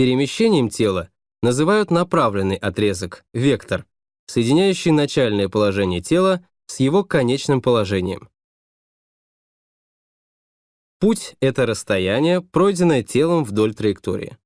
Перемещением тела называют направленный отрезок, вектор, соединяющий начальное положение тела с его конечным положением. Путь — это расстояние, пройденное телом вдоль траектории.